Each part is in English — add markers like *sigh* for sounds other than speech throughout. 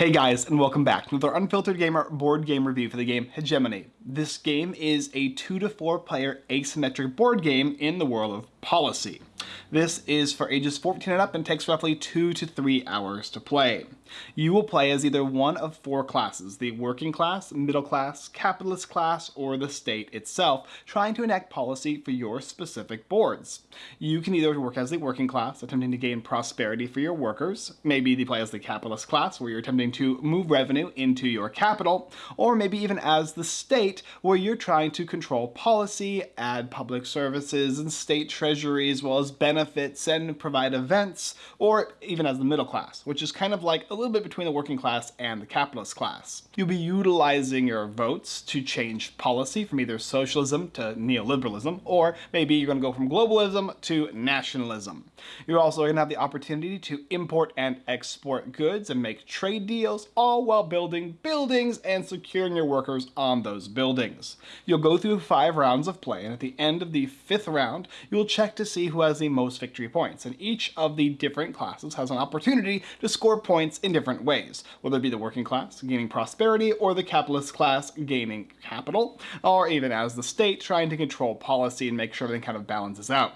Hey guys, and welcome back to another Unfiltered Gamer board game review for the game Hegemony. This game is a 2 to 4 player asymmetric board game in the world of policy. This is for ages 14 and up and takes roughly 2 to 3 hours to play. You will play as either one of four classes, the working class, middle class, capitalist class, or the state itself, trying to enact policy for your specific boards. You can either work as the working class, attempting to gain prosperity for your workers, maybe you play as the capitalist class, where you're attempting to move revenue into your capital, or maybe even as the state, where you're trying to control policy, add public services and state treasury, as well as benefits and provide events, or even as the middle class, which is kind of like a little bit between the working class and the capitalist class. You'll be utilizing your votes to change policy from either socialism to neoliberalism, or maybe you're going to go from globalism to nationalism. You're also going to have the opportunity to import and export goods and make trade deals, all while building buildings and securing your workers on those buildings. You'll go through five rounds of play, and at the end of the fifth round, you'll check to see who has the most victory points, and each of the different classes has an opportunity to score points in different ways, whether it be the working class gaining prosperity or the capitalist class gaining capital, or even as the state trying to control policy and make sure everything kind of balances out.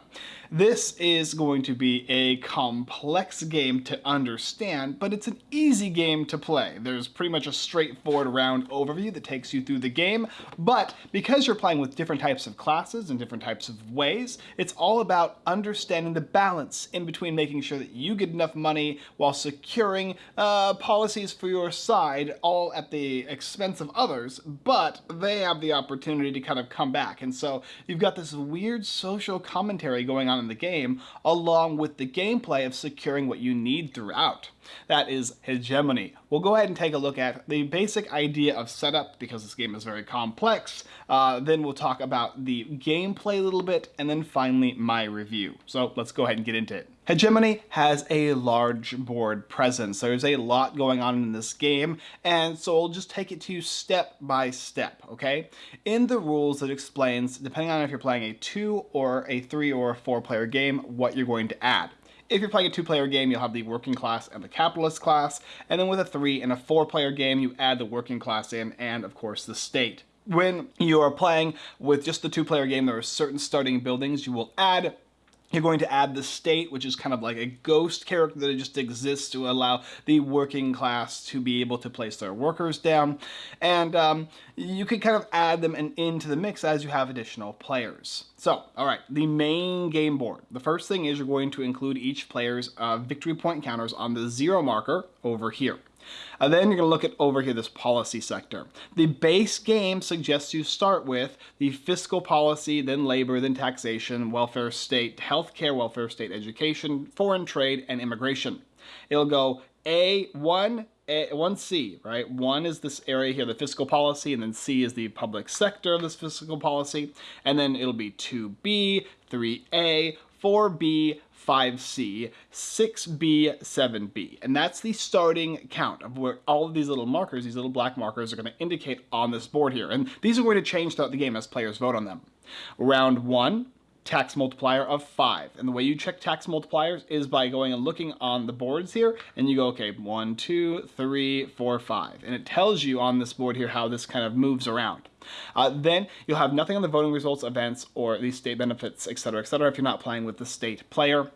This is going to be a complex game to understand, but it's an easy game to play. There's pretty much a straightforward round overview that takes you through the game, but because you're playing with different types of classes and different types of ways, it's all about understanding the balance in between making sure that you get enough money while securing uh, policies for your side, all at the expense of others, but they have the opportunity to kind of come back. And so you've got this weird social commentary going on in the game, along with the gameplay of securing what you need throughout. That is hegemony. We'll go ahead and take a look at the basic idea of setup because this game is very complex. Uh, then we'll talk about the gameplay a little bit and then finally my review. So let's go ahead and get into it. Hegemony has a large board presence. There's a lot going on in this game, and so I'll just take it to you step by step, okay? In the rules, it explains, depending on if you're playing a two or a three or a four player game, what you're going to add. If you're playing a two-player game, you'll have the working class and the capitalist class, and then with a three and a four-player game, you add the working class in, and of course the state. When you are playing with just the two-player game, there are certain starting buildings you will add you're going to add the state, which is kind of like a ghost character that just exists to allow the working class to be able to place their workers down. And um, you can kind of add them in, into the mix as you have additional players. So, all right, the main game board. The first thing is you're going to include each player's uh, victory point counters on the zero marker over here. And then you're going to look at over here, this policy sector. The base game suggests you start with the fiscal policy, then labor, then taxation, welfare state, healthcare, welfare state, education, foreign trade, and immigration. It'll go A1, a, 1C, right? 1 is this area here, the fiscal policy, and then C is the public sector of this fiscal policy. And then it'll be 2B, 3A, 4B, 5C, 6B, 7B. And that's the starting count of where all of these little markers, these little black markers are going to indicate on this board here. And these are going to change throughout the game as players vote on them. Round 1, tax multiplier of 5. And the way you check tax multipliers is by going and looking on the boards here, and you go, okay, one, two, three, four, five. And it tells you on this board here how this kind of moves around. Uh, then you'll have nothing on the voting results, events, or these state benefits, etc., etc. if you're not playing with the state player.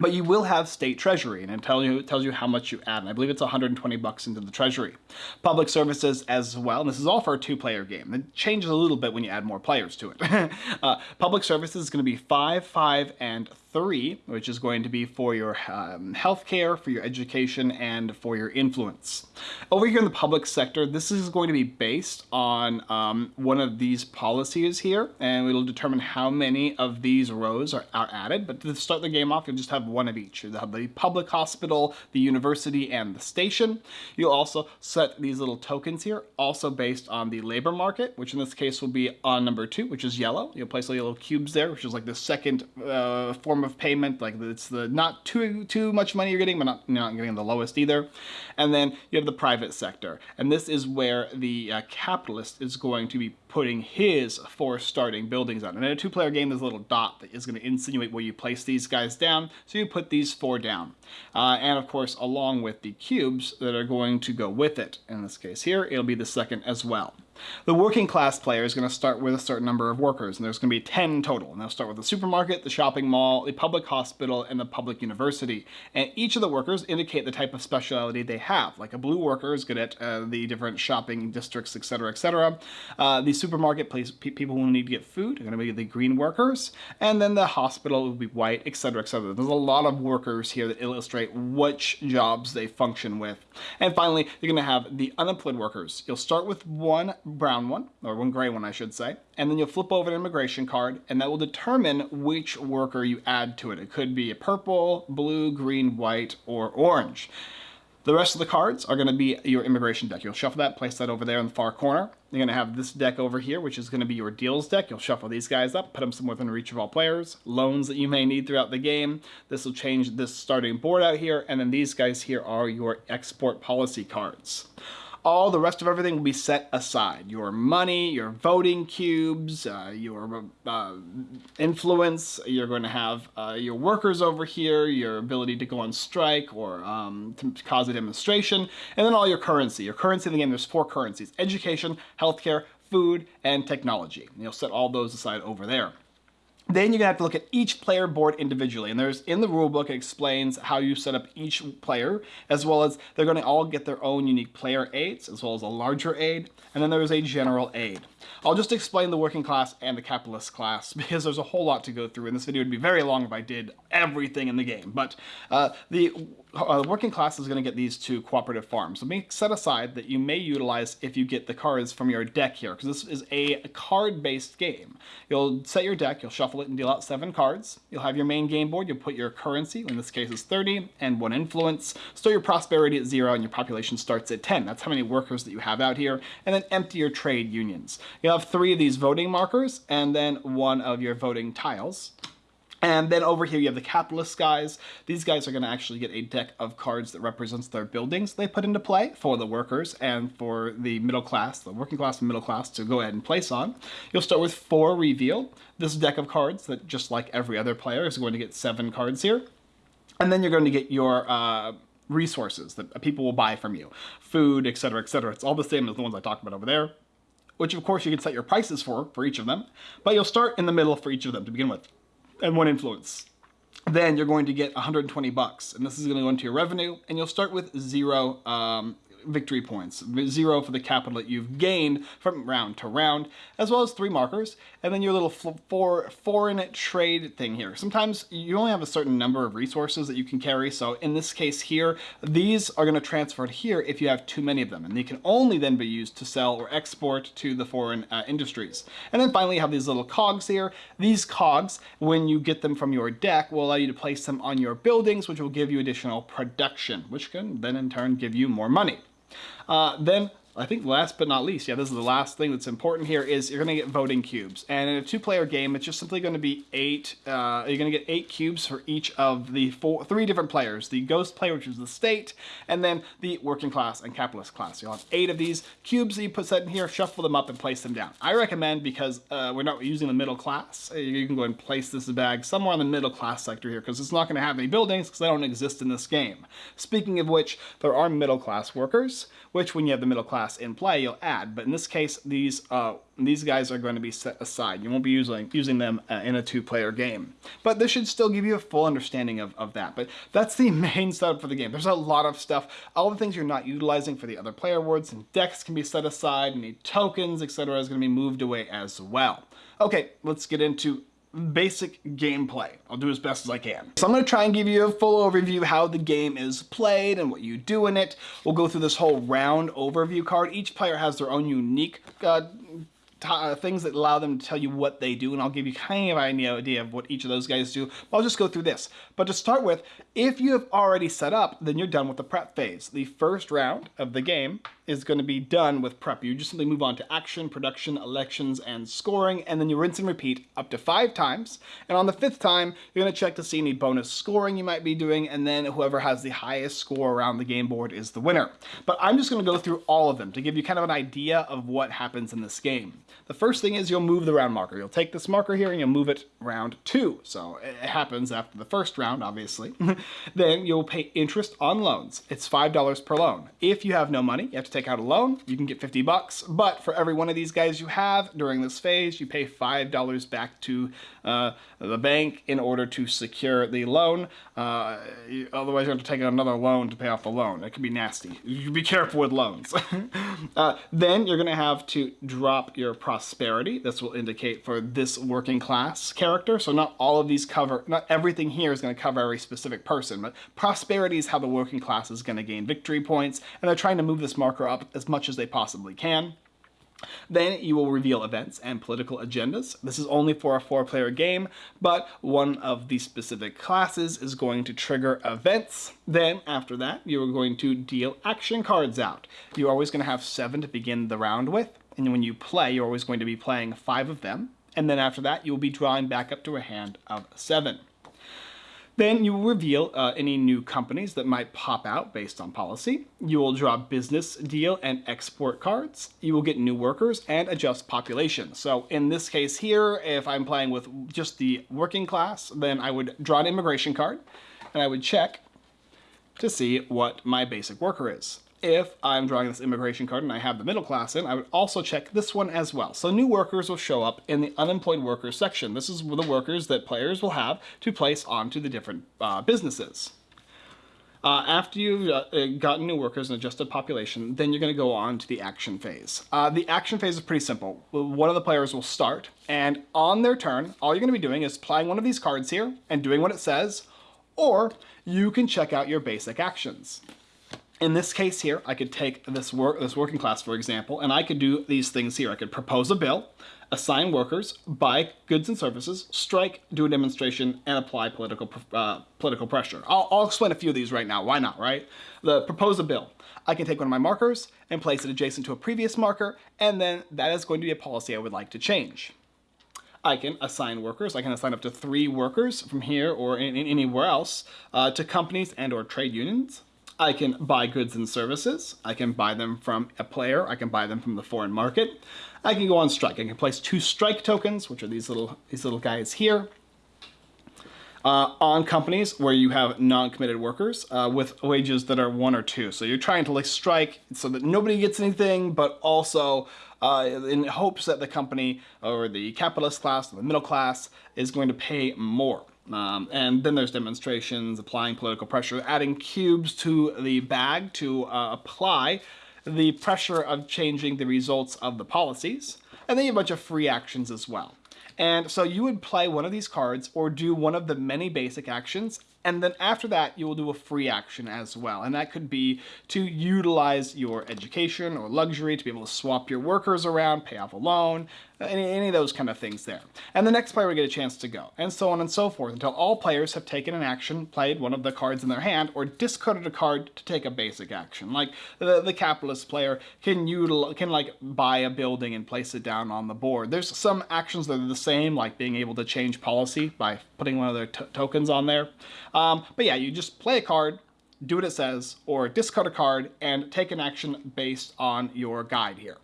But you will have state treasury, and it tells you, it tells you how much you add. And I believe it's 120 bucks into the treasury. Public services as well, and this is all for a two-player game. It changes a little bit when you add more players to it. *laughs* uh, public services is going to be 5, 5, and 3, which is going to be for your um, healthcare, for your education, and for your influence. Over here in the public sector, this is going to be based on um, one of these policies here, and it'll determine how many of these rows are, are added. But to start the game off, you'll just have one of each. You'll have the public hospital, the university, and the station. You'll also set these little tokens here, also based on the labor market, which in this case will be on number 2, which is yellow. You'll place little cubes there, which is like the second uh, form form of payment. Like it's the not too too much money you're getting, but not, not getting the lowest either. And then you have the private sector. And this is where the uh, capitalist is going to be putting his four starting buildings on. And in a two-player game, there's a little dot that is going to insinuate where you place these guys down. So you put these four down. Uh, and of course, along with the cubes that are going to go with it. In this case here, it'll be the second as well. The working class player is going to start with a certain number of workers, and there's going to be 10 total. And they'll start with the supermarket, the shopping mall, the public hospital, and the public university. And each of the workers indicate the type of specialty they have. Like a blue worker is good at uh, the different shopping districts, etc., etc. Uh, the supermarket place people who need to get food are going to be the green workers, and then the hospital will be white, etc., etc. There's a lot of workers here that illustrate which jobs they function with. And finally, you're going to have the unemployed workers. You'll start with one brown one, or one gray one I should say, and then you'll flip over an immigration card and that will determine which worker you add to it. It could be a purple, blue, green, white, or orange. The rest of the cards are going to be your immigration deck. You'll shuffle that, place that over there in the far corner. You're going to have this deck over here, which is going to be your deals deck. You'll shuffle these guys up, put them somewhere within reach of all players. Loans that you may need throughout the game. This will change this starting board out here. And then these guys here are your export policy cards all the rest of everything will be set aside. Your money, your voting cubes, uh, your uh, influence, you're going to have uh, your workers over here, your ability to go on strike or um, to cause a demonstration, and then all your currency. Your currency in the game, there's four currencies, education, healthcare, food, and technology. And you'll set all those aside over there. Then you're gonna have to look at each player board individually. And there's in the rulebook, it explains how you set up each player, as well as they're gonna all get their own unique player aids, as well as a larger aid. And then there's a general aid. I'll just explain the working class and the capitalist class *laughs* because there's a whole lot to go through. And this video would be very long if I did everything in the game. But uh, the uh, working class is going to get these two cooperative farms. Let me set aside that you may utilize if you get the cards from your deck here, because this is a card-based game. You'll set your deck, you'll shuffle it and deal out seven cards. You'll have your main game board, you'll put your currency, in this case is 30, and one influence. Store your prosperity at zero and your population starts at 10. That's how many workers that you have out here. And then empty your trade unions. You'll have three of these voting markers, and then one of your voting tiles. And then over here you have the capitalist guys. These guys are going to actually get a deck of cards that represents their buildings they put into play for the workers and for the middle class, the working class and middle class to go ahead and place on. You'll start with four revealed. This deck of cards that just like every other player is going to get seven cards here. And then you're going to get your uh, resources that people will buy from you. Food, etc., etc. It's all the same as the ones I talked about over there which of course you can set your prices for, for each of them, but you'll start in the middle for each of them to begin with and one influence. Then you're going to get 120 bucks, and this is going to go into your revenue, and you'll start with zero um, victory points, zero for the capital that you've gained from round to round, as well as three markers, and then your little four, foreign trade thing here. Sometimes you only have a certain number of resources that you can carry, so in this case here, these are going to transfer to here if you have too many of them, and they can only then be used to sell or export to the foreign uh, industries. And then finally you have these little cogs here. These cogs, when you get them from your deck, will allow you to place them on your buildings, which will give you additional production, which can then in turn give you more money. Uh, then I think last but not least, yeah, this is the last thing that's important here, is you're going to get voting cubes. And in a two-player game, it's just simply going to be eight, uh, you're going to get eight cubes for each of the four, three different players. The ghost player, which is the state, and then the working class and capitalist class. You'll have eight of these cubes that you put set in here, shuffle them up, and place them down. I recommend, because uh, we're not using the middle class, uh, you can go and place this bag somewhere in the middle class sector here, because it's not going to have any buildings, because they don't exist in this game. Speaking of which, there are middle class workers, which when you have the middle class in play, you'll add. But in this case, these uh, these guys are going to be set aside. You won't be using using them uh, in a two-player game. But this should still give you a full understanding of, of that. But that's the *laughs* main setup for the game. There's a lot of stuff. All the things you're not utilizing for the other player boards and decks can be set aside. Any tokens, etc. is going to be moved away as well. Okay, let's get into basic gameplay. I'll do as best as I can. So I'm to try and give you a full overview how the game is played and what you do in it. We'll go through this whole round overview card. Each player has their own unique uh, uh, things that allow them to tell you what they do, and I'll give you kind of an idea of what each of those guys do. But I'll just go through this. But to start with, if you have already set up, then you're done with the prep phase. The first round of the game is going to be done with prep. You just simply move on to action, production, elections, and scoring, and then you rinse and repeat up to five times. And on the fifth time, you're going to check to see any bonus scoring you might be doing, and then whoever has the highest score around the game board is the winner. But I'm just going to go through all of them to give you kind of an idea of what happens in this game. The first thing is you'll move the round marker. You'll take this marker here and you'll move it round two. So it happens after the first round, obviously. *laughs* then you'll pay interest on loans. It's $5 per loan. If you have no money, you have to take out a loan. You can get 50 bucks. But for every one of these guys you have during this phase, you pay $5 back to uh, the bank in order to secure the loan. Uh, otherwise, you have to take out another loan to pay off the loan. It can be nasty. You be careful with loans. *laughs* uh, then you're going to have to drop your prosperity. This will indicate for this working class character. So not all of these cover, not everything here is going to cover every specific person, but prosperity is how the working class is going to gain victory points, and they're trying to move this marker up as much as they possibly can. Then you will reveal events and political agendas. This is only for a four-player game, but one of the specific classes is going to trigger events. Then, after that, you are going to deal action cards out. You're always going to have seven to begin the round with, and when you play, you're always going to be playing five of them. And then after that, you will be drawing back up to a hand of seven. Then you will reveal uh, any new companies that might pop out based on policy. You will draw business deal and export cards. You will get new workers and adjust population. So in this case here, if I'm playing with just the working class, then I would draw an immigration card and I would check to see what my basic worker is if I'm drawing this immigration card and I have the middle class in, I would also check this one as well. So new workers will show up in the unemployed workers section. This is the workers that players will have to place onto the different uh, businesses. Uh, after you've uh, gotten new workers and adjusted population, then you're going to go on to the action phase. Uh, the action phase is pretty simple. One of the players will start, and on their turn, all you're going to be doing is playing one of these cards here and doing what it says, or you can check out your basic actions. In this case here, I could take this work this working class, for example, and I could do these things here. I could propose a bill, assign workers, buy goods and services, strike, do a demonstration, and apply political uh, political pressure. I'll, I'll explain a few of these right now. Why not, right? The propose a bill. I can take one of my markers and place it adjacent to a previous marker, and then that is going to be a policy I would like to change. I can assign workers. I can assign up to three workers from here or in, in anywhere else uh, to companies and or trade unions. I can buy goods and services. I can buy them from a player. I can buy them from the foreign market. I can go on strike. I can place two strike tokens, which are these little these little guys here, uh, on companies where you have non-committed workers uh, with wages that are one or two. So you're trying to like strike so that nobody gets anything, but also uh, in hopes that the company or the capitalist class or the middle class is going to pay more. Um, and then there's demonstrations, applying political pressure, adding cubes to the bag to uh, apply the pressure of changing the results of the policies. And then you have a bunch of free actions as well. And so you would play one of these cards or do one of the many basic actions and then after that, you will do a free action as well. And that could be to utilize your education or luxury to be able to swap your workers around, pay off a loan, any, any of those kind of things there. And the next player will get a chance to go, and so on and so forth, until all players have taken an action, played one of the cards in their hand, or discarded a card to take a basic action. Like the, the capitalist player can util can like buy a building and place it down on the board. There's some actions that are the same, like being able to change policy by putting one of their tokens on there. Um, but yeah, you just play a card, do what it says, or discard a card and take an action based on your guide here.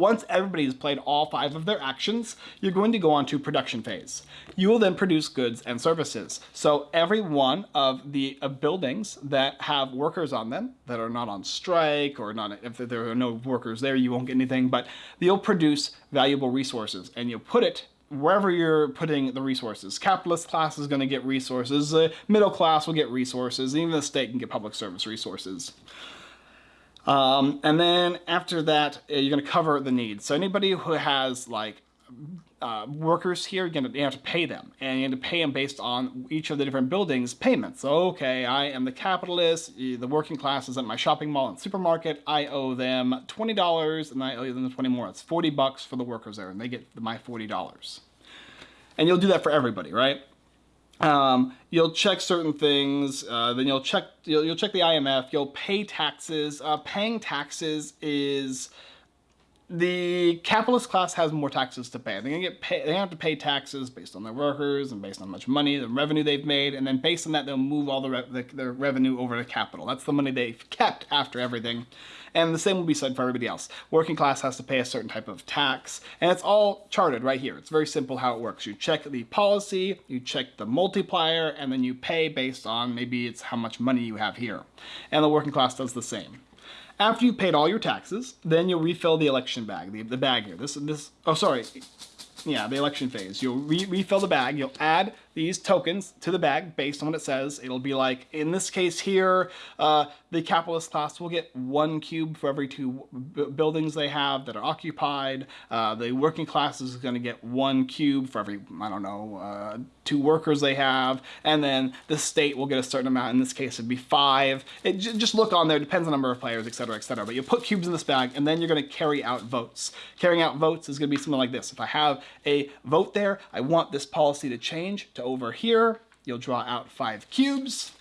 Once everybody has played all five of their actions, you're going to go on to production phase. You will then produce goods and services. So every one of the uh, buildings that have workers on them that are not on strike or not, if there are no workers there, you won't get anything, but you'll produce valuable resources and you'll put it wherever you're putting the resources. Capitalist class is going to get resources, the middle class will get resources, even the state can get public service resources. Um, and then after that, uh, you're going to cover the needs. So anybody who has like uh, workers here, you're gonna, have to pay them. And you have to pay them based on each of the different buildings' payments. So, okay, I am the capitalist, the working class is at my shopping mall and supermarket. I owe them $20 and I owe them 20 more. It's 40 bucks for the workers there and they get my $40. And you'll do that for everybody, right? Um, you'll check certain things, uh, then you'll check, you'll, you'll, check the IMF, you'll pay taxes. Uh, paying taxes is the capitalist class has more taxes to pay. They're gonna get pay, they have to pay taxes based on their workers and based on how much money, the revenue they've made, and then based on that, they'll move all the, re the their revenue over to capital. That's the money they've kept after everything. And the same will be said for everybody else. Working class has to pay a certain type of tax, and it's all charted right here. It's very simple how it works. You check the policy, you check the multiplier, and then you pay based on maybe it's how much money you have here. And the working class does the same. After you've paid all your taxes, then you'll refill the election bag, the, the bag here. This, this, oh sorry, yeah, the election phase. You'll re refill the bag, you'll add these tokens to the bag based on what it says. It'll be like, in this case here, uh, the capitalist class will get one cube for every two buildings they have that are occupied. Uh, the working class is going to get one cube for every, I don't know, uh, two workers they have. And then the state will get a certain amount. In this case, it'd be five. It, just look on there, depends on the number of players, etc., etc. But you put cubes in this bag, and then you're going to carry out votes. Carrying out votes is going to be something like this. If I have a vote there, I want this policy to change to over here. You'll draw out five cubes,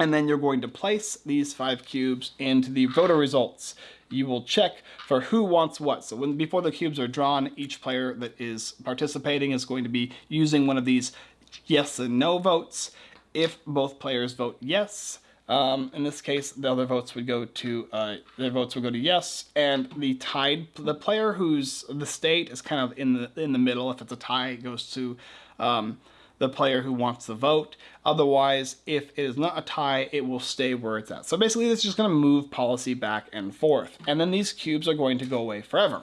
and then you're going to place these five cubes into the voter results. You will check for who wants what. So when before the cubes are drawn, each player that is participating is going to be using one of these yes and no votes. If both players vote yes, um, in this case, the other votes would go to uh, their votes would go to yes, and the tied the player who's the state is kind of in the in the middle. If it's a tie, it goes to um, the player who wants the vote. Otherwise, if it is not a tie, it will stay where it's at. So basically, it's just going to move policy back and forth. And then these cubes are going to go away forever.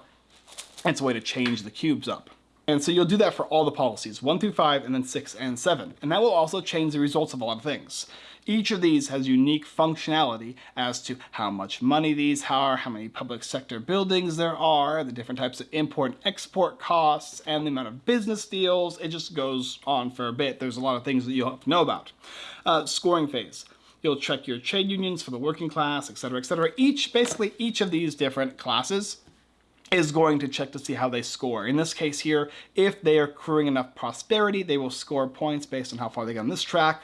It's a way to change the cubes up. And so you'll do that for all the policies, 1 through 5, and then 6 and 7. And that will also change the results of a lot of things. Each of these has unique functionality as to how much money these are, how many public sector buildings there are, the different types of import and export costs, and the amount of business deals. It just goes on for a bit. There's a lot of things that you'll have to know about. Uh, scoring phase. You'll check your trade unions for the working class, etc., etc. Each, basically each of these different classes is going to check to see how they score. In this case here, if they are accruing enough prosperity, they will score points based on how far they get on this track.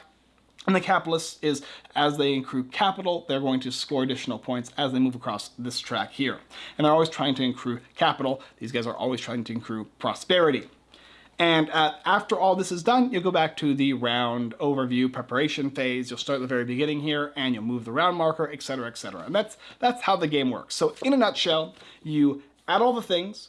And the capitalists is, as they accrue capital, they're going to score additional points as they move across this track here. And they're always trying to accrue capital. These guys are always trying to accrue prosperity. And uh, after all this is done, you'll go back to the round overview preparation phase. You'll start at the very beginning here and you'll move the round marker, etc., etc. And that's, that's how the game works. So in a nutshell, you add all the things,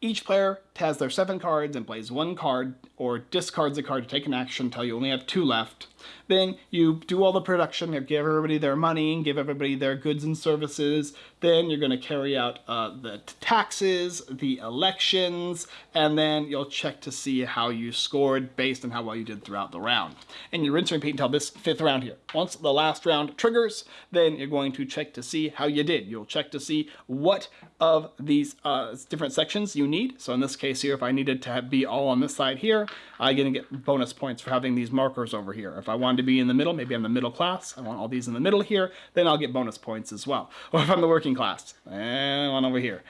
each player has their seven cards and plays one card or discards a card to take an action until you only have two left. Then you do all the production, you give everybody their money, give everybody their goods and services. Then you're going to carry out uh, the taxes, the elections, and then you'll check to see how you scored based on how well you did throughout the round. And you rinse and repeat until this fifth round here. Once the last round triggers, then you're going to check to see how you did. You'll check to see what of these uh, different sections you need. So in this case here, if I needed to be all on this side here, I'm going to get bonus points for having these markers over here. If I wanted to be in the middle, maybe I'm the middle class, I want all these in the middle here, then I'll get bonus points as well. Or if I'm the working class, and one over here.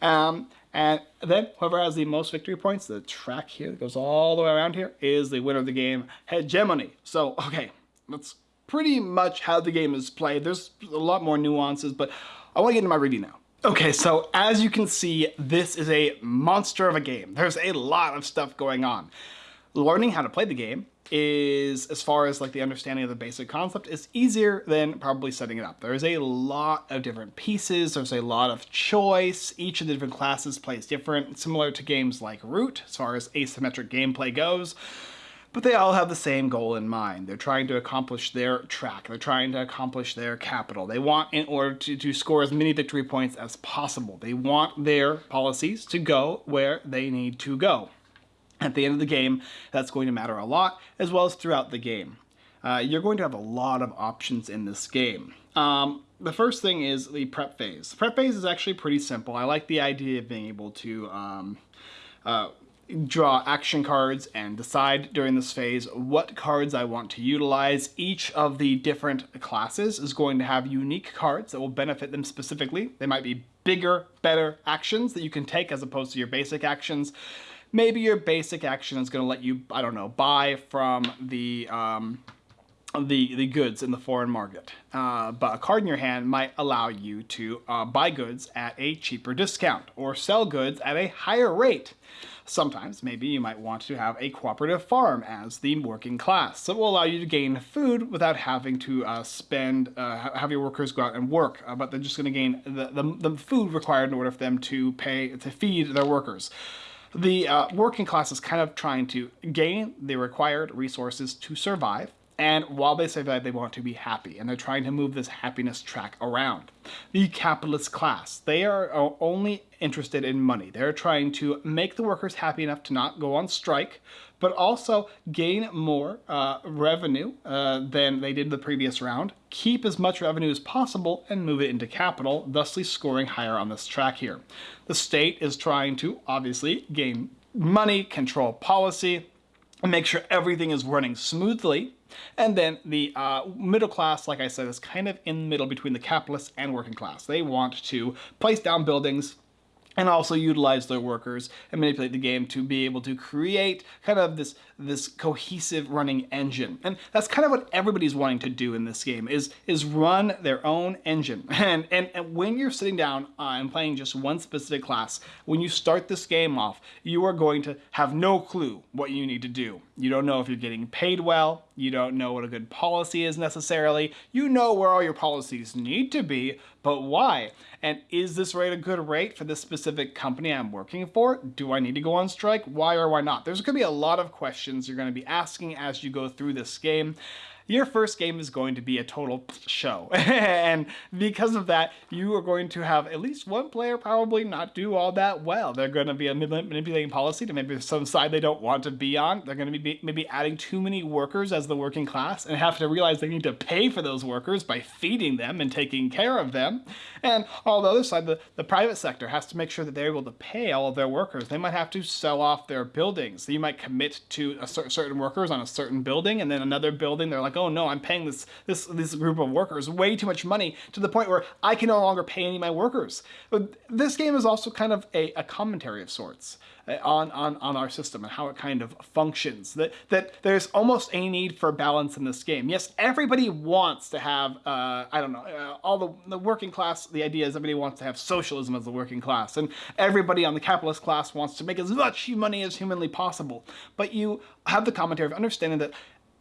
Um, and then whoever has the most victory points, the track here that goes all the way around here, is the winner of the game, hegemony. So, okay, that's pretty much how the game is played. There's a lot more nuances, but I want to get into my review now. Okay, so as you can see, this is a monster of a game. There's a lot of stuff going on. Learning how to play the game is, as far as like the understanding of the basic concept, is easier than probably setting it up. There's a lot of different pieces, there's a lot of choice, each of the different classes plays different, similar to games like Root, as far as asymmetric gameplay goes but they all have the same goal in mind. They're trying to accomplish their track. They're trying to accomplish their capital. They want, in order to, to score as many victory points as possible, they want their policies to go where they need to go. At the end of the game, that's going to matter a lot, as well as throughout the game. Uh, you're going to have a lot of options in this game. Um, the first thing is the prep phase. The prep phase is actually pretty simple. I like the idea of being able to um, uh, draw action cards and decide during this phase what cards I want to utilize. Each of the different classes is going to have unique cards that will benefit them specifically. They might be bigger, better actions that you can take as opposed to your basic actions. Maybe your basic action is going to let you, I don't know, buy from the um, the, the goods in the foreign market. Uh, but a card in your hand might allow you to uh, buy goods at a cheaper discount or sell goods at a higher rate. Sometimes, maybe you might want to have a cooperative farm as the working class. So it will allow you to gain food without having to uh, spend, uh, have your workers go out and work, uh, but they're just going to gain the, the, the, food required in order for them to pay, to feed their workers. The uh, working class is kind of trying to gain the required resources to survive and while they say that, they want to be happy, and they're trying to move this happiness track around. The capitalist class, they are only interested in money. They're trying to make the workers happy enough to not go on strike, but also gain more uh, revenue uh, than they did the previous round, keep as much revenue as possible, and move it into capital, thusly scoring higher on this track here. The state is trying to, obviously, gain money, control policy, and make sure everything is running smoothly and then the uh, middle class, like I said, is kind of in the middle between the capitalists and working class. They want to place down buildings, and also utilize their workers and manipulate the game to be able to create kind of this this cohesive running engine. And that's kind of what everybody's wanting to do in this game is is run their own engine. *laughs* And and, and when you're sitting down uh, and playing just one specific class, when you start this game off, you are going to have no clue what you need to do. You don't know if you're getting paid well, you don't know what a good policy is necessarily. You know where all your policies need to be, but why? And is this rate a good rate for this specific company I'm working for? Do I need to go on strike? Why or why not? There's to be a lot of questions you're going to be asking as you go through this game your first game is going to be a total show. *laughs* and because of that, you are going to have at least one player probably not do all that well. They're going to be manipulating policy to maybe some side they don't want to be on. They're going to be maybe adding too many workers as the working class and have to realize they need to pay for those workers by feeding them and taking care of them. And on the other side, the, the private sector has to make sure that they're able to pay all of their workers. They might have to sell off their buildings. So you might commit to a certain workers on a certain building and then another building, they're like, oh no, I'm paying this, this, this group of workers way too much money to the point where I can no longer pay any of my workers. But this game is also kind of a, a commentary of sorts uh, on, on, on our system and how it kind of functions. That, that there's almost a need for balance in this game. Yes, everybody wants to have, uh, I don't know, uh, all the, the working class, the idea is everybody wants to have socialism as the working class, and everybody on the capitalist class wants to make as much money as humanly possible. But you have the commentary of understanding that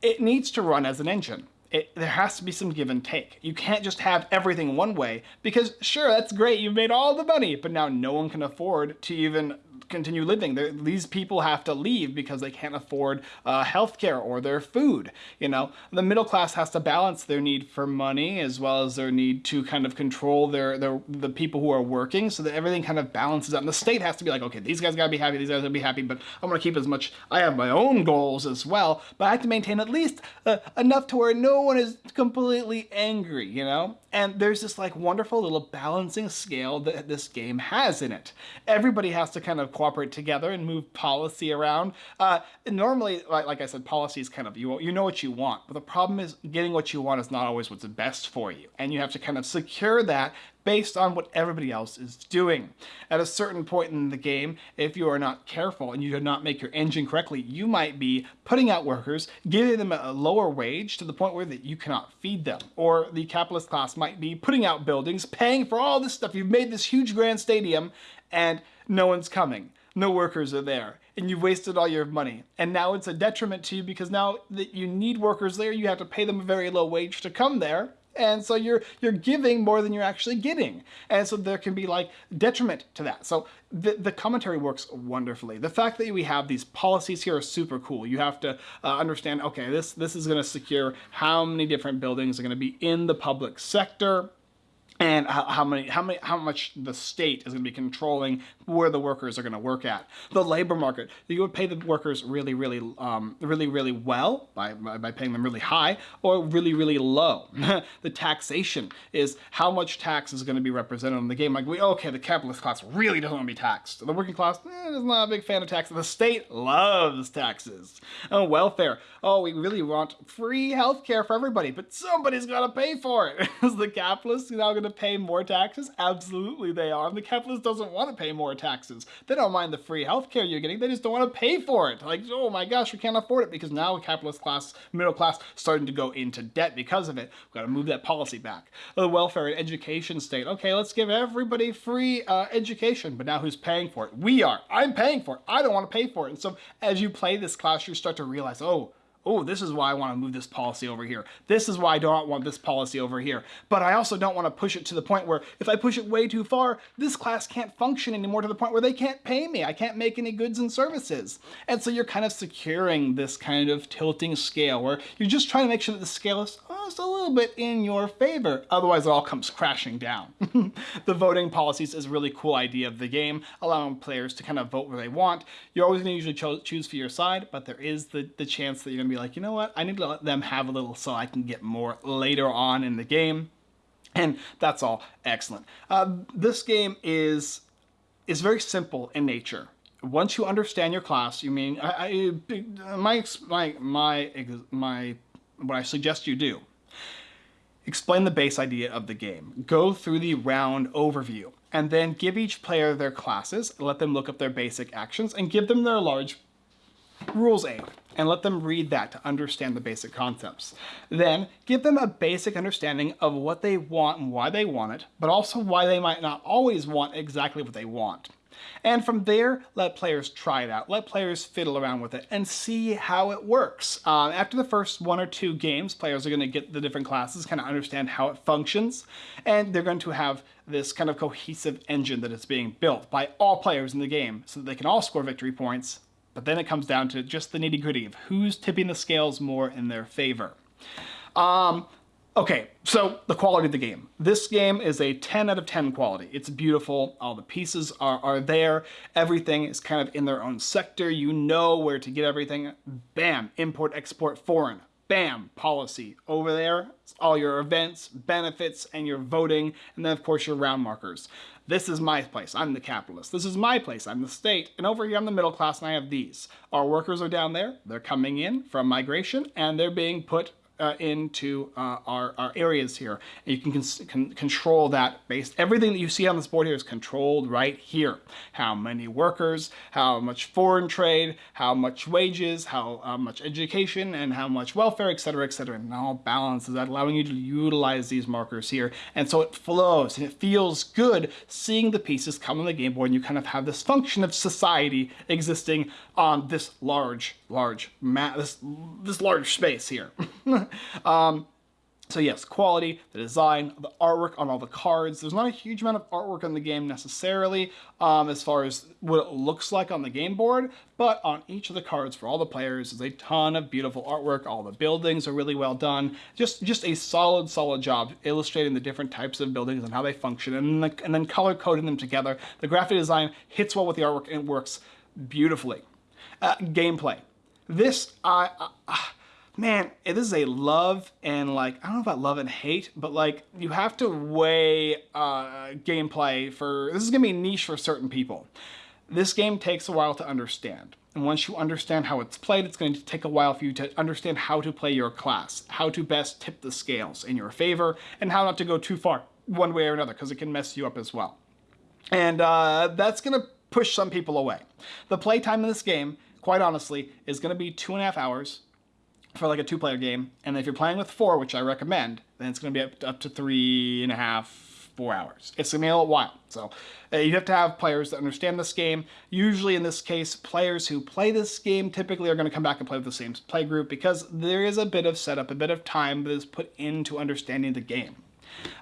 it needs to run as an engine. It, there has to be some give and take. You can't just have everything one way because sure, that's great, you've made all the money, but now no one can afford to even continue living. They're, these people have to leave because they can't afford uh, healthcare or their food. You know, the middle class has to balance their need for money as well as their need to kind of control their, their the people who are working so that everything kind of balances out. And the state has to be like, okay, these guys gotta be happy, these guys gotta be happy, but I'm gonna keep as much. I have my own goals as well, but I have to maintain at least uh, enough to where no one is completely angry. You know, and there's this like wonderful little balancing scale that this game has in it. Everybody has to kind of cooperate together and move policy around. Uh, normally, like, like, I said, policy is kind of, you, you know what you want, but the problem is getting what you want is not always what's best for you. And you have to kind of secure that based on what everybody else is doing. At a certain point in the game, if you are not careful and you do not make your engine correctly, you might be putting out workers, giving them a lower wage to the point where that you cannot feed them. Or the capitalist class might be putting out buildings, paying for all this stuff. You've made this huge grand stadium and no one's coming. No workers are there and you've wasted all your money. And now it's a detriment to you because now that you need workers there, you have to pay them a very low wage to come there. And so you're you're giving more than you're actually getting. And so there can be like detriment to that. So the, the commentary works wonderfully. The fact that we have these policies here are super cool. You have to uh, understand okay this this is going to secure how many different buildings are going to be in the public sector and how, many, how many, how much the state is going to be controlling where the workers are going to work at. The labor market, you would pay the workers really, really, um, really, really well by, by paying them really high or really, really low. *laughs* the taxation is how much tax is going to be represented in the game. Like, we, okay, the capitalist class really doesn't want to be taxed. The working class eh, is not a big fan of taxes. The state loves taxes. Oh, welfare. Oh, we really want free health care for everybody, but somebody's got to pay for it. *laughs* is the capitalist now going to to pay more taxes? Absolutely they are. And the capitalist doesn't want to pay more taxes. They don't mind the free healthcare you're getting. They just don't want to pay for it. Like, oh my gosh, we can't afford it because now the capitalist class, middle class, starting to go into debt because of it. We've got to move that policy back. The welfare and education state. Okay, let's give everybody free uh, education. But now who's paying for it? We are. I'm paying for it. I don't want to pay for it. And so as you play this class, you start to realize, oh, oh, this is why I want to move this policy over here. This is why I don't want this policy over here. But I also don't want to push it to the point where if I push it way too far, this class can't function anymore to the point where they can't pay me. I can't make any goods and services. And so you're kind of securing this kind of tilting scale where you're just trying to make sure that the scale is just a little bit in your favor. Otherwise, it all comes crashing down. *laughs* the voting policies is a really cool idea of the game, allowing players to kind of vote where they want. You're always going to usually cho choose for your side, but there is the, the chance that you're going to be like, you know what, I need to let them have a little so I can get more later on in the game. And that's all excellent. Uh, this game is is very simple in nature. Once you understand your class, you mean I, I, my my my my what I suggest you do. Explain the base idea of the game. Go through the round overview and then give each player their classes, let them look up their basic actions, and give them their large rules aid and let them read that to understand the basic concepts. Then give them a basic understanding of what they want and why they want it, but also why they might not always want exactly what they want. And from there, let players try it out. Let players fiddle around with it and see how it works. Um, after the first one or two games, players are going to get the different classes, kind of understand how it functions, and they're going to have this kind of cohesive engine that is being built by all players in the game so that they can all score victory points but then it comes down to just the nitty gritty of who's tipping the scales more in their favor. Um, okay, so the quality of the game. This game is a 10 out of 10 quality. It's beautiful. All the pieces are, are there. Everything is kind of in their own sector. You know where to get everything. Bam, import, export, foreign. Bam, policy. Over there, all your events, benefits, and your voting, and then of course your round markers. This is my place. I'm the capitalist. This is my place. I'm the state. And over here I'm the middle class and I have these. Our workers are down there. They're coming in from migration and they're being put uh, into uh, our, our areas here. And you can, control that based, everything that you see on this board here is controlled right here. How many workers, how much foreign trade, how much wages, how uh, much education, and how much welfare, etc., etc. And all balances that, allowing you to utilize these markers here. And so it flows and it feels good seeing the pieces come on the game board and you kind of have this function of society existing on this large, large, mat, this, this large space here. *laughs* um, so yes, quality, the design, the artwork on all the cards. There's not a huge amount of artwork on the game necessarily um, as far as what it looks like on the game board, but on each of the cards for all the players is a ton of beautiful artwork. All the buildings are really well done. Just just a solid, solid job illustrating the different types of buildings and how they function and, the, and then color coding them together. The graphic design hits well with the artwork and works beautifully. Uh, gameplay. This, I... Uh, man, this is a love and like, I don't know about love and hate, but like you have to weigh uh, gameplay for, this is gonna be niche for certain people. This game takes a while to understand. And once you understand how it's played, it's going to take a while for you to understand how to play your class, how to best tip the scales in your favor, and how not to go too far one way or another, because it can mess you up as well. And uh, that's gonna push some people away. The playtime in this game, quite honestly, is gonna be two and a half hours, for like a two player game. And if you're playing with four, which I recommend, then it's going to be up to, up to three and a half, four hours. It's going to be a little while. So uh, you have to have players that understand this game. Usually in this case, players who play this game typically are going to come back and play with the same play group because there is a bit of setup, a bit of time that is put into understanding the game.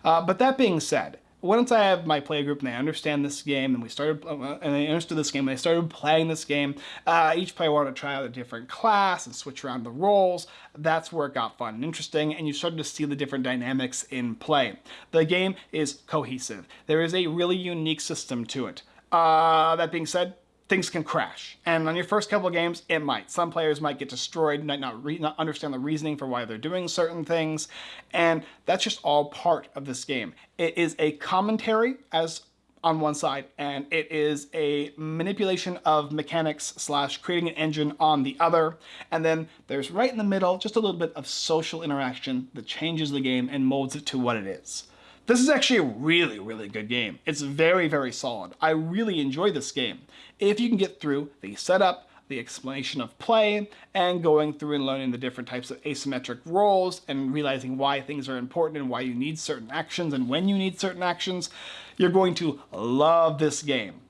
Uh, but that being said, once I have my play group and they understand this game and we started uh, and they understood this game and they started playing this game, uh, each player wanted to try out a different class and switch around the roles. That's where it got fun and interesting and you started to see the different dynamics in play. The game is cohesive. There is a really unique system to it. Uh, that being said, things can crash. And on your first couple of games, it might. Some players might get destroyed, might not, not understand the reasoning for why they're doing certain things, and that's just all part of this game. It is a commentary as on one side, and it is a manipulation of mechanics slash creating an engine on the other. And then there's right in the middle, just a little bit of social interaction that changes the game and molds it to what it is. This is actually a really, really good game. It's very, very solid. I really enjoy this game. If you can get through the setup, the explanation of play, and going through and learning the different types of asymmetric roles and realizing why things are important and why you need certain actions and when you need certain actions, you're going to love this game.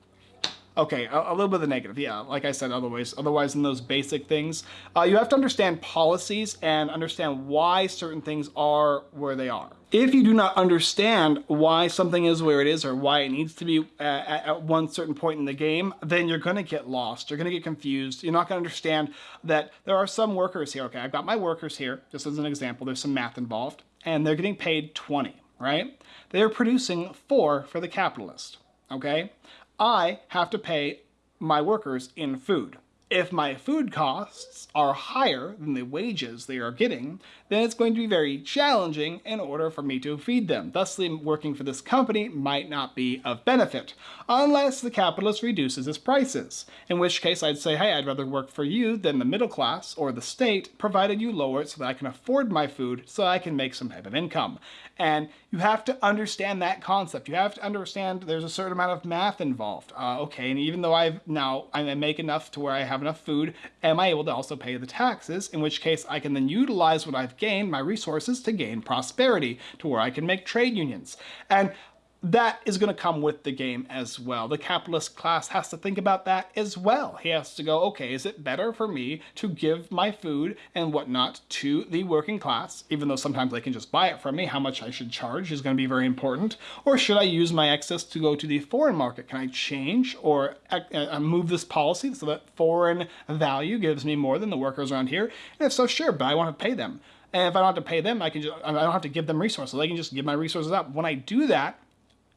Okay, a, a, little bit of the negative, yeah. Like I said, otherwise, otherwise in those basic things, uh, you have to understand policies and understand why certain things are where they are. If you do not understand why something is where it is or why it needs to be at, at one certain point in the game, then you're going to get lost. You're going to get confused. You're not going to understand that there are some workers here. Okay, I've got my workers here, just as an example. There's some math involved, and they're getting paid 20, right? They're producing four for the capitalist, okay? I have to pay my workers in food. If my food costs are higher than the wages they are getting, then it's going to be very challenging in order for me to feed them. Thusly, working for this company might not be of benefit, unless the capitalist reduces his prices, in which case I'd say, hey, I'd rather work for you than the middle class or the state, provided you lower it so that I can afford my food so I can make some type of income. And you have to understand that concept. You have to understand there's a certain amount of math involved. Uh, okay, and even though I've now I make enough to where I have enough food, am I able to also pay the taxes? In which case I can then utilize what I've gained, my resources, to gain prosperity, to where I can make trade unions. And that is going to come with the game as well. The capitalist class has to think about that as well. He has to go, okay, is it better for me to give my food and whatnot to the working class, even though sometimes they can just buy it from me, how much I should charge is going to be very important, or should I use my excess to go to the foreign market? Can I change or uh, uh, move this policy so that foreign value gives me more than the workers around here? And if so, sure, but I want to pay them. And if I don't have to pay them, I can just, I don't have to give them resources. I can just give my resources up. When I do that,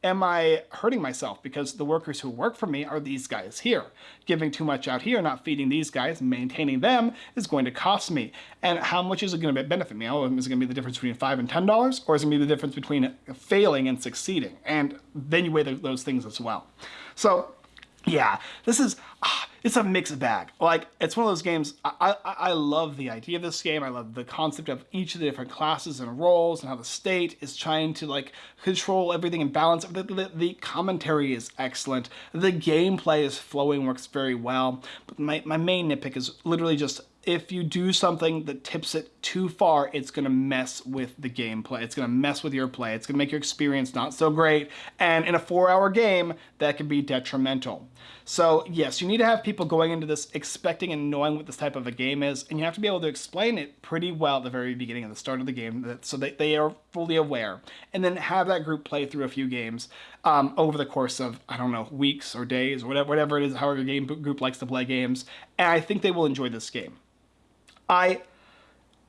am I hurting myself? Because the workers who work for me are these guys here. Giving too much out here, not feeding these guys, maintaining them is going to cost me. And how much is it going to benefit me? Oh, is it going to be the difference between five and ten dollars, or is it going to be the difference between failing and succeeding? And then you weigh those things as well. So yeah, this is, ah, it's a mixed bag. Like, it's one of those games, I, I, I, love the idea of this game. I love the concept of each of the different classes and roles and how the state is trying to, like, control everything and balance. The, the, the commentary is excellent. The gameplay is flowing, works very well. But my, my main nitpick is literally just if you do something that tips it too far, it's to mess with the gameplay. It's to mess with your play. It's to make your experience not so great. And in a four-hour game, that can be detrimental. So yes, you need to have people going into this expecting and knowing what this type of a game is, and you have to be able to explain it pretty well at the very beginning, at the start of the game, so that they are fully aware. And then have that group play through a few games um, over the course of, I don't know, weeks or days, or whatever, whatever it is, however your game group likes to play games. And I think they will enjoy this game. I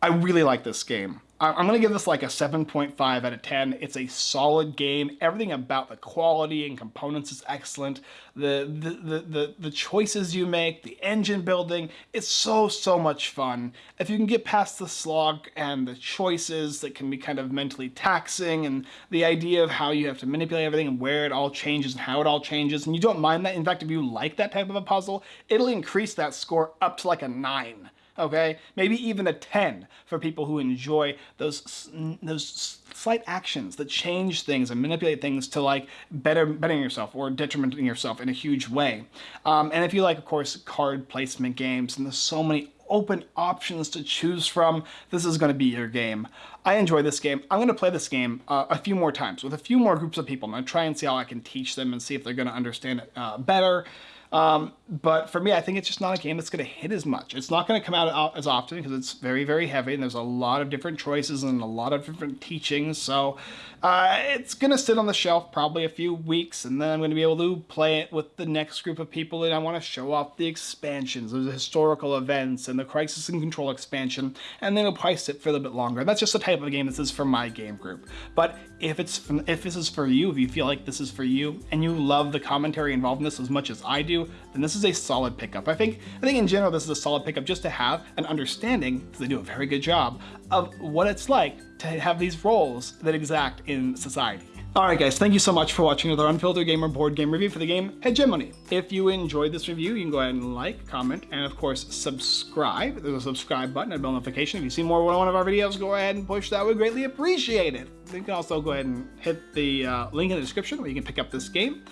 I really like this game. I'm going to give this like a 7.5 out of 10. It's a solid game. Everything about the quality and components is excellent. The, the, the, the, the choices you make, the engine building, it's so, so much fun. If you can get past the slog and the choices that can be kind of mentally taxing and the idea of how you have to manipulate everything and where it all changes and how it all changes, and you don't mind that, in fact, if you like that type of a puzzle, it'll increase that score up to like a 9 okay? Maybe even a 10 for people who enjoy those those slight actions that change things and manipulate things to like better bettering yourself or detrimenting yourself in a huge way. Um, and if you like, of course, card placement games, and there's so many open options to choose from, this is going to be your game. I enjoy this game. I'm going to play this game uh, a few more times with a few more groups of people. I'm going to try and see how I can teach them and see if they're going to understand it uh, better. Um, but for me, I think it's just not a game that's going to hit as much. It's not going to come out as often because it's very, very heavy and there's a lot of different choices and a lot of different teachings. So uh, it's going to sit on the shelf probably a few weeks and then I'm going to be able to play it with the next group of people and I want to show off the expansions, the historical events and the Crisis and Control expansion and then it'll probably sit for a little bit longer. And That's just the type of game this is for my game group. But if it's if this is for you, if you feel like this is for you and you love the commentary involved in this as much as I do, then this is a solid pickup. I think, I think in general this is a solid pickup just to have an understanding, because they do a very good job, of what it's like to have these roles that exact in society. Alright guys, thank you so much for watching another Unfiltered Gamer board game review for the game Hegemony. If you enjoyed this review, you can go ahead and like, comment, and of course subscribe. There's a subscribe button and bell notification. If you see more one of our videos, go ahead and push that. We greatly appreciate it. You can also go ahead and hit the uh, link in the description where you can pick up this game.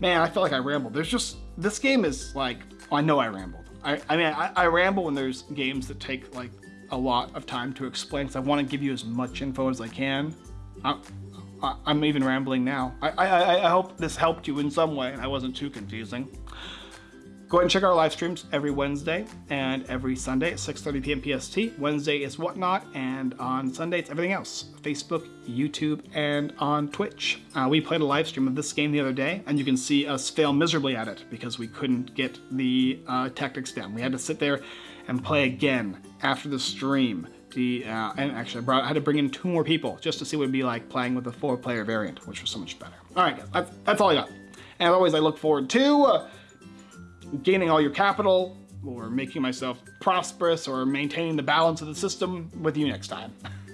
Man, I feel like I rambled. There's just, this game is like, I know I rambled. I, I mean, I, I ramble when there's games that take like a lot of time to explain because I want to give you as much info as I can. I, I'm even rambling now. I, I, I hope this helped you in some way and I wasn't too confusing. Go ahead and check our live streams every Wednesday and every Sunday at 6.30 p.m. PST. Wednesday is Whatnot, and on Sunday it's everything else. Facebook, YouTube, and on Twitch. Uh, we played a live stream of this game the other day, and you can see us fail miserably at it because we couldn't get the uh, tactics down. We had to sit there and play again after the stream. The, uh, and actually I, brought, I had to bring in two more people just to see what it'd be like playing with the four player variant, which was so much better. All right, guys, that's, that's all I got. And as always, I look forward to uh, gaining all your capital or making myself prosperous or maintaining the balance of the system with you next time. *laughs*